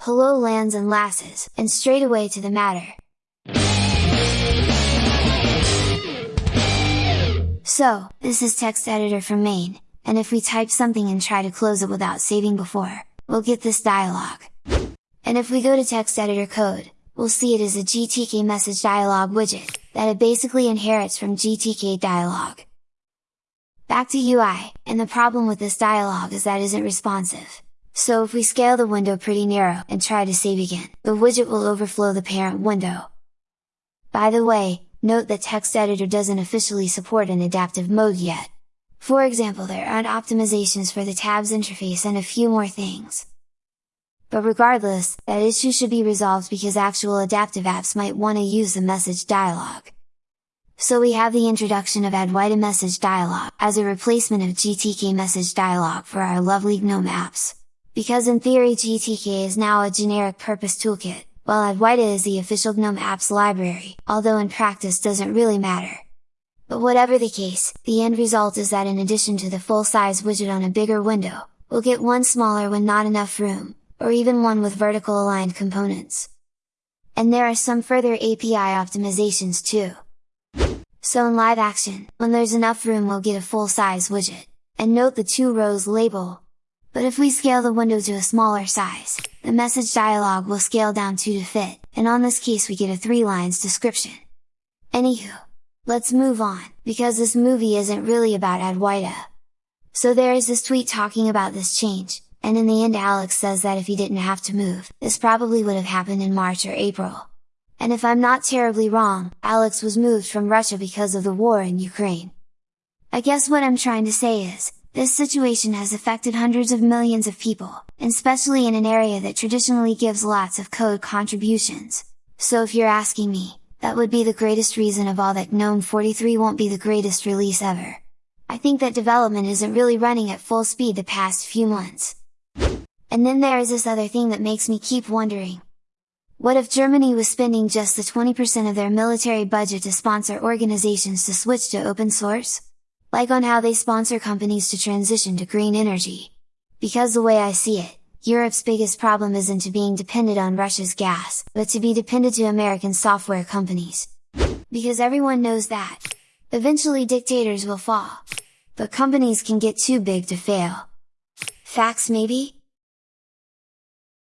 hello lands and lasses, and straight away to the matter. So, this is text editor from main, and if we type something and try to close it without saving before, we'll get this dialog. And if we go to text editor code, we'll see it is a GTK message dialog widget, that it basically inherits from GTK dialog. Back to UI, and the problem with this dialog is that isn't responsive. So if we scale the window pretty narrow and try to save again, the widget will overflow the parent window. By the way, note that text editor doesn't officially support an adaptive mode yet. For example there aren't optimizations for the tabs interface and a few more things. But regardless, that issue should be resolved because actual adaptive apps might want to use the message dialog. So we have the introduction of Adwaita message dialog as a replacement of GTK message dialog for our lovely GNOME apps. Because in theory GTK is now a generic purpose toolkit, while Adwaita is the official GNOME apps library, although in practice doesn't really matter. But whatever the case, the end result is that in addition to the full-size widget on a bigger window, we'll get one smaller when not enough room, or even one with vertical aligned components. And there are some further API optimizations too. So in live action, when there's enough room we'll get a full-size widget, and note the two rows label. But if we scale the window to a smaller size, the message dialog will scale down two to fit, and on this case we get a 3 lines description. Anywho, let's move on, because this movie isn't really about Adwaita. So there is this tweet talking about this change, and in the end Alex says that if he didn't have to move, this probably would have happened in March or April. And if I'm not terribly wrong, Alex was moved from Russia because of the war in Ukraine. I guess what I'm trying to say is, this situation has affected hundreds of millions of people, especially in an area that traditionally gives lots of code contributions. So if you're asking me, that would be the greatest reason of all that GNOME 43 won't be the greatest release ever. I think that development isn't really running at full speed the past few months. And then there is this other thing that makes me keep wondering. What if Germany was spending just the 20% of their military budget to sponsor organizations to switch to open source? Like on how they sponsor companies to transition to green energy. Because the way I see it, Europe's biggest problem isn't to being dependent on Russia's gas, but to be dependent to American software companies. Because everyone knows that! Eventually dictators will fall. But companies can get too big to fail. Facts maybe?